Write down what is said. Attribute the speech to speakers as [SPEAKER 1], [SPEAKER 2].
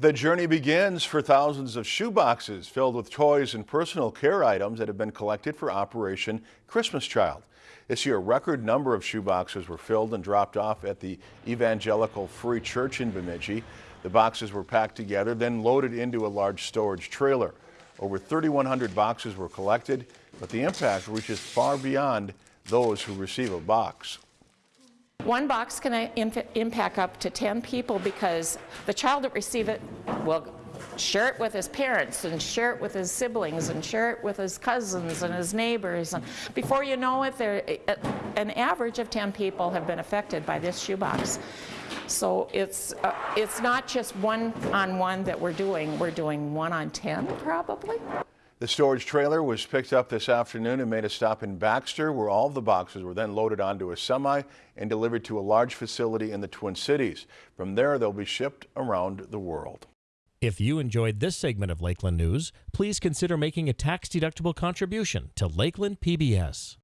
[SPEAKER 1] The journey begins for thousands of shoeboxes filled with toys and personal care items that have been collected for Operation Christmas Child. This year, a record number of shoeboxes were filled and dropped off at the Evangelical Free Church in Bemidji. The boxes were packed together, then loaded into a large storage trailer. Over 3,100 boxes were collected, but the impact reaches far beyond those who receive a box.
[SPEAKER 2] One box can impact up to 10 people because the child that receives it will share it with his parents and share it with his siblings and share it with his cousins and his neighbors. And before you know it, there, an average of 10 people have been affected by this shoebox. So it's, uh, it's not just one on one that we're doing, we're doing one on 10 probably.
[SPEAKER 1] The storage trailer was picked up this afternoon and made a stop in Baxter, where all of the boxes were then loaded onto a semi and delivered to a large facility in the Twin Cities. From there, they'll be shipped around the world.
[SPEAKER 3] If you enjoyed this segment of Lakeland News, please consider making a tax-deductible contribution to Lakeland PBS.